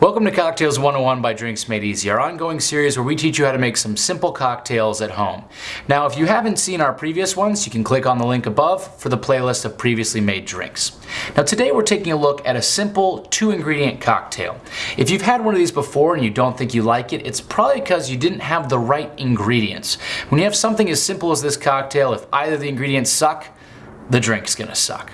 Welcome to Cocktails 101 by Drinks Made Easy, our ongoing series where we teach you how to make some simple cocktails at home. Now, if you haven't seen our previous ones, you can click on the link above for the playlist of previously made drinks. Now, today we're taking a look at a simple two ingredient cocktail. If you've had one of these before and you don't think you like it, it's probably because you didn't have the right ingredients. When you have something as simple as this cocktail, if either the ingredients suck, the drink's gonna suck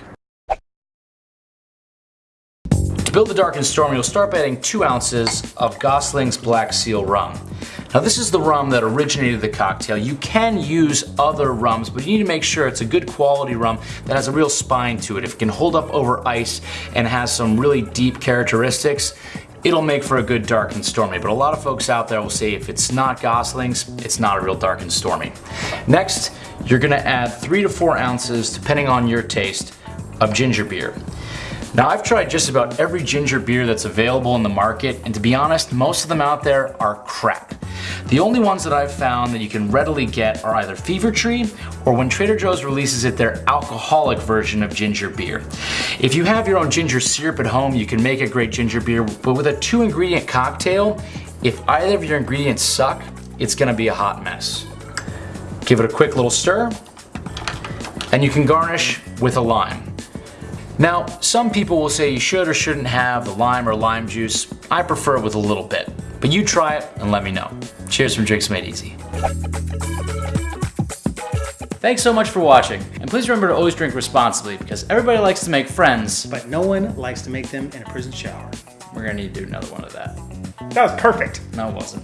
build the dark and stormy, you'll start by adding two ounces of Gosling's Black Seal rum. Now this is the rum that originated the cocktail. You can use other rums, but you need to make sure it's a good quality rum that has a real spine to it. If it can hold up over ice and has some really deep characteristics, it'll make for a good dark and stormy. But a lot of folks out there will say if it's not Gosling's, it's not a real dark and stormy. Next, you're gonna add three to four ounces, depending on your taste, of ginger beer. Now I've tried just about every ginger beer that's available in the market and to be honest, most of them out there are crap. The only ones that I've found that you can readily get are either Fever Tree or when Trader Joe's releases it their alcoholic version of ginger beer. If you have your own ginger syrup at home, you can make a great ginger beer, but with a two ingredient cocktail, if either of your ingredients suck, it's gonna be a hot mess. Give it a quick little stir, and you can garnish with a lime. Now, some people will say you should or shouldn't have the lime or lime juice. I prefer it with a little bit. But you try it and let me know. Cheers from Drinks Made Easy. Thanks so much for watching, and please remember to always drink responsibly because everybody likes to make friends. But no one likes to make them in a prison shower. We're gonna need to do another one of that. That was perfect. No, it wasn't.